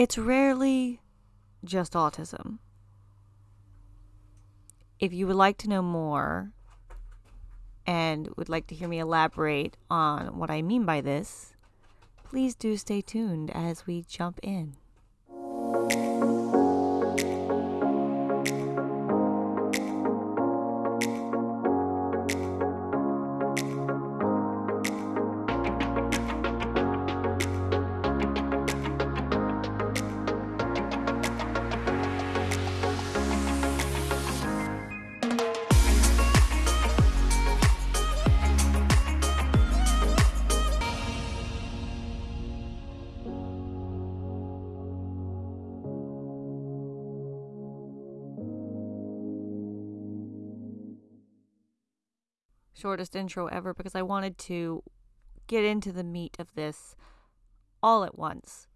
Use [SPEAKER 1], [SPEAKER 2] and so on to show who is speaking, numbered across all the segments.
[SPEAKER 1] It's rarely just autism. If you would like to know more and would like to hear me elaborate on what I mean by this, please do stay tuned as we jump in. Shortest intro ever because I wanted to get into the meat of this all at once.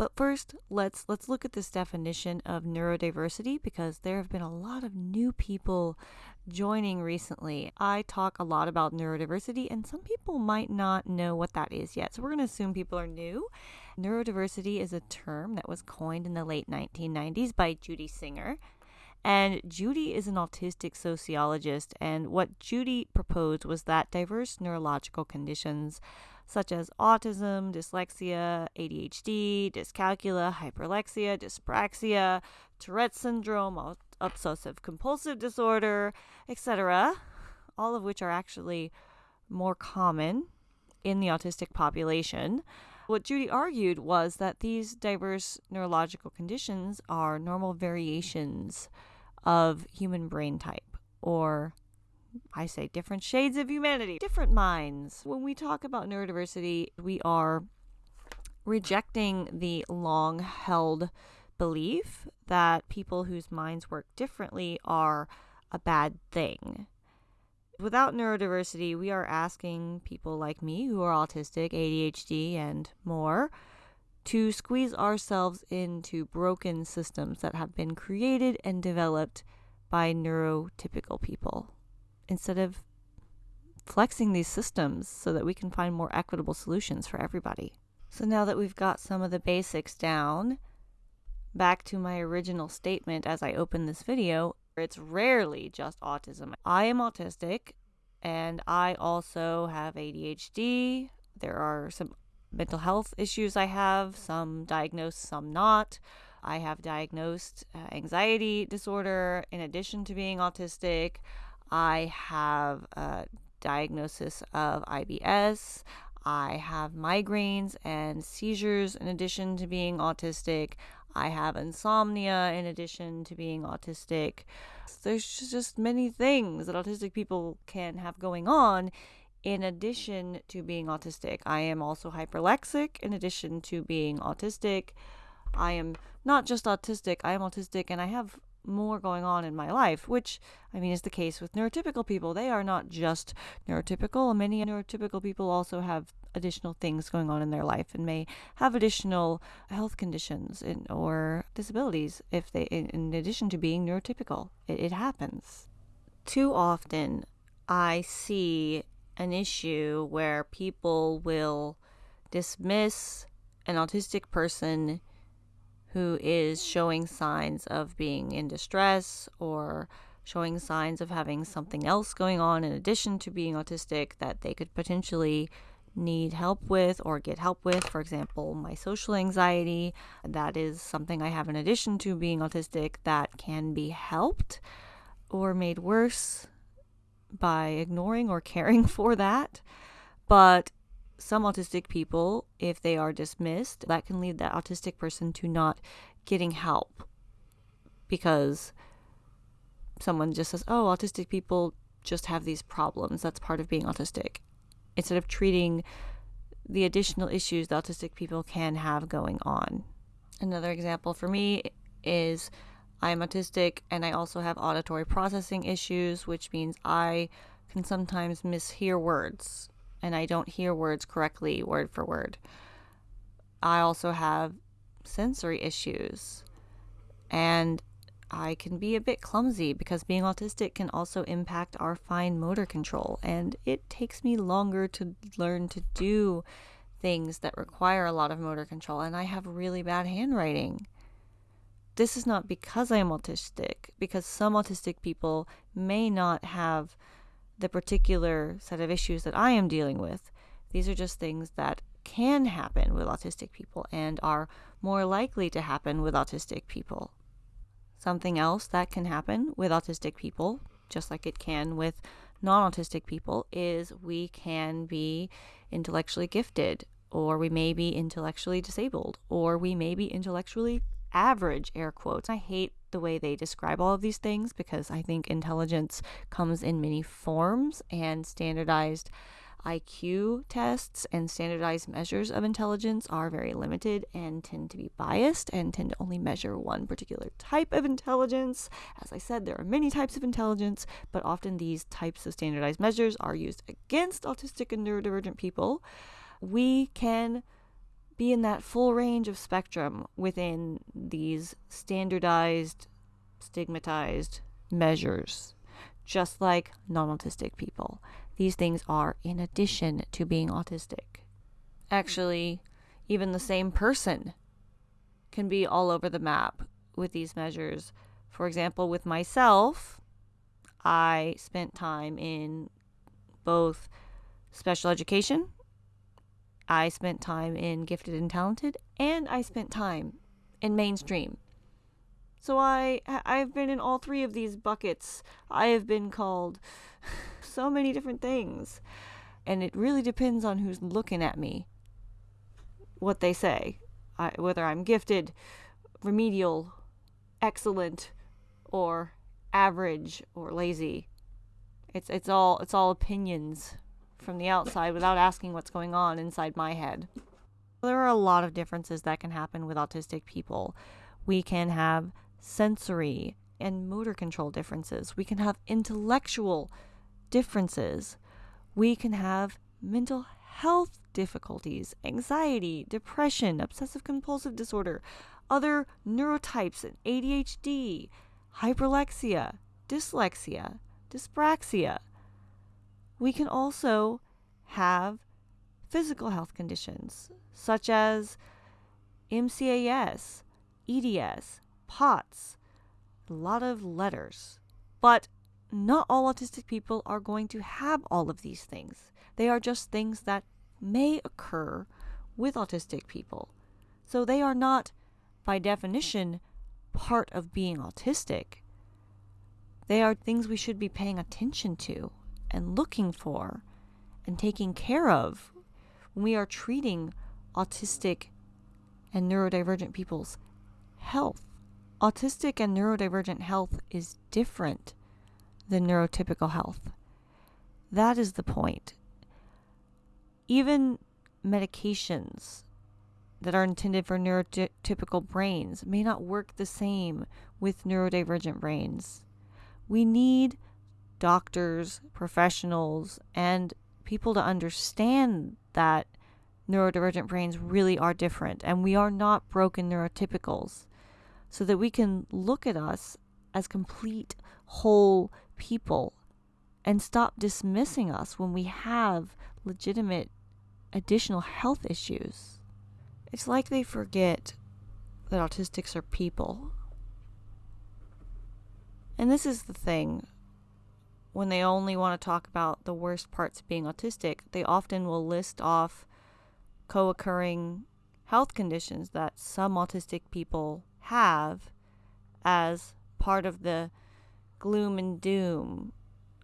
[SPEAKER 1] But first, let's let's look at this definition of neurodiversity because there have been a lot of new people joining recently. I talk a lot about neurodiversity and some people might not know what that is yet. So we're going to assume people are new. Neurodiversity is a term that was coined in the late 1990s by Judy Singer. And Judy is an autistic sociologist, and what Judy proposed was that diverse neurological conditions such as autism, dyslexia, ADHD, dyscalculia, hyperlexia, dyspraxia, Tourette's syndrome, obsessive compulsive disorder, etc., all of which are actually more common in the autistic population. What Judy argued was that these diverse neurological conditions are normal variations of human brain type, or I say different shades of humanity, different minds. When we talk about neurodiversity, we are rejecting the long held belief that people whose minds work differently are a bad thing. Without neurodiversity, we are asking people like me who are autistic, ADHD, and more to squeeze ourselves into broken systems that have been created and developed by neurotypical people instead of flexing these systems so that we can find more equitable solutions for everybody. So now that we've got some of the basics down, back to my original statement as I open this video, it's rarely just autism. I am autistic and I also have ADHD. There are some mental health issues I have, some diagnosed, some not. I have diagnosed uh, anxiety disorder in addition to being autistic. I have a diagnosis of IBS. I have migraines and seizures in addition to being autistic. I have insomnia in addition to being autistic. There's just many things that autistic people can have going on in addition to being autistic. I am also hyperlexic in addition to being autistic. I am not just autistic, I am autistic and I have more going on in my life, which I mean is the case with neurotypical people. They are not just neurotypical. Many neurotypical people also have additional things going on in their life and may have additional health conditions in, or disabilities if they in, in addition to being neurotypical. It, it happens. Too often I see an issue where people will dismiss an autistic person who is showing signs of being in distress or showing signs of having something else going on in addition to being autistic that they could potentially need help with or get help with. For example, my social anxiety, that is something I have in addition to being autistic that can be helped or made worse by ignoring or caring for that. But some autistic people, if they are dismissed, that can lead that autistic person to not getting help because someone just says, oh, autistic people just have these problems. That's part of being autistic. Instead of treating the additional issues that autistic people can have going on. Another example for me is I'm autistic and I also have auditory processing issues, which means I can sometimes mishear words and I don't hear words correctly word for word. I also have sensory issues and I can be a bit clumsy because being autistic can also impact our fine motor control and it takes me longer to learn to do things that require a lot of motor control, and I have really bad handwriting. This is not because I am autistic, because some autistic people may not have the particular set of issues that I am dealing with. These are just things that can happen with autistic people and are more likely to happen with autistic people. Something else that can happen with autistic people, just like it can with non autistic people, is we can be intellectually gifted, or we may be intellectually disabled, or we may be intellectually average, air quotes. I hate the way they describe all of these things because I think intelligence comes in many forms and standardized IQ tests and standardized measures of intelligence are very limited and tend to be biased and tend to only measure one particular type of intelligence. As I said, there are many types of intelligence, but often these types of standardized measures are used against autistic and neurodivergent people. We can be in that full range of spectrum within these standardized, stigmatized measures, just like non autistic people. These things are in addition to being autistic. Actually, even the same person can be all over the map with these measures. For example, with myself, I spent time in both special education, I spent time in gifted and talented, and I spent time in mainstream. So I I've been in all three of these buckets. I have been called so many different things. And it really depends on who's looking at me, what they say, I, whether I'm gifted, remedial, excellent, or average or lazy. It's it's all it's all opinions from the outside without asking what's going on inside my head. There are a lot of differences that can happen with autistic people. We can have sensory and motor control differences. We can have intellectual differences. We can have mental health difficulties, anxiety, depression, obsessive compulsive disorder, other neurotypes, ADHD, hyperlexia, dyslexia, dyspraxia. We can also have physical health conditions such as MCAS, EDS, POTS, a lot of letters. But not all autistic people are going to have all of these things. They are just things that may occur with autistic people. So they are not, by definition, part of being autistic. They are things we should be paying attention to and looking for and taking care of when we are treating autistic and neurodivergent people's health. Autistic and neurodivergent health is different than neurotypical health. That is the point. Even medications that are intended for neurotypical brains may not work the same with neurodivergent brains. We need doctors, professionals, and people to understand that neurodivergent brains really are different and we are not broken neurotypicals so that we can look at us as complete, whole people and stop dismissing us when we have legitimate additional health issues. It's like they forget that autistics are people. And this is the thing. When they only want to talk about the worst parts of being autistic, they often will list off co occurring health conditions that some autistic people have as part of the gloom and doom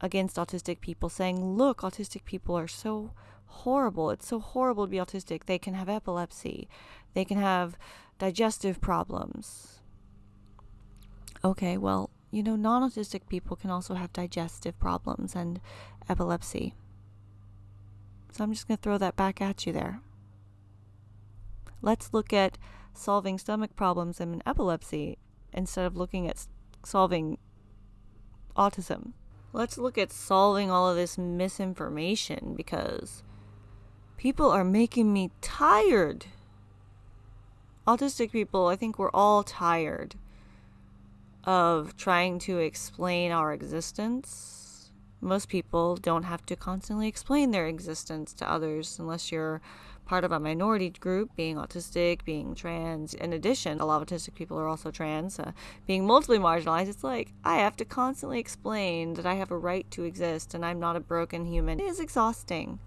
[SPEAKER 1] against autistic people, saying, Look, autistic people are so horrible. It's so horrible to be autistic. They can have epilepsy, they can have digestive problems. Okay, well, you know, non autistic people can also have digestive problems and epilepsy. So I'm just going to throw that back at you there. Let's look at solving stomach problems and epilepsy instead of looking at solving autism. Let's look at solving all of this misinformation because people are making me tired. Autistic people, I think we're all tired of trying to explain our existence. Most people don't have to constantly explain their existence to others unless you're part of a minority group, being autistic, being trans. In addition, a lot of autistic people are also trans, uh, being multiply marginalized. It's like I have to constantly explain that I have a right to exist and I'm not a broken human. It is exhausting.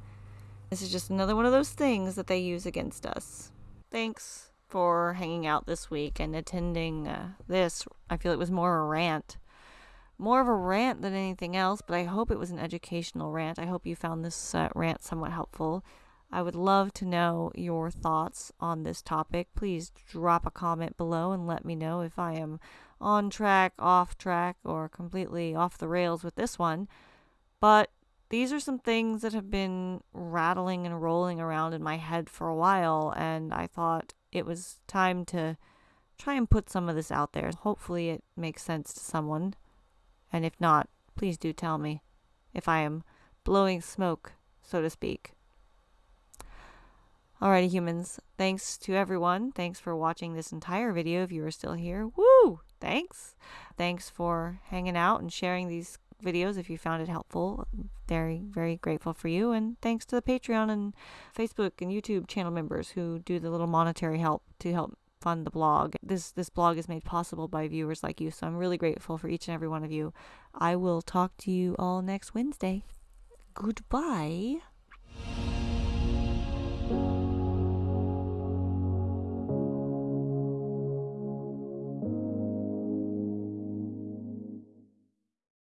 [SPEAKER 1] This is just another one of those things that they use against us. Thanks for hanging out this week and attending uh, this. I feel it was more a rant. More of a rant than anything else, but I hope it was an educational rant. I hope you found this uh, rant somewhat helpful. I would love to know your thoughts on this topic. Please drop a comment below and let me know if I am on track, off track, or completely off the rails with this one. But these are some things that have been rattling and rolling around in my head for a while, and I thought it was time to try and put some of this out there. Hopefully, it makes sense to someone. And if not, please do tell me if I am blowing smoke, so to speak. Alrighty, humans. Thanks to everyone. Thanks for watching this entire video if you are still here. Woo! Thanks. Thanks for hanging out and sharing these videos if you found it helpful. Very, very grateful for you. And thanks to the Patreon and Facebook and YouTube channel members who do the little monetary help to help fund the blog. This this blog is made possible by viewers like you, so I'm really grateful for each and every one of you. I will talk to you all next Wednesday. Goodbye.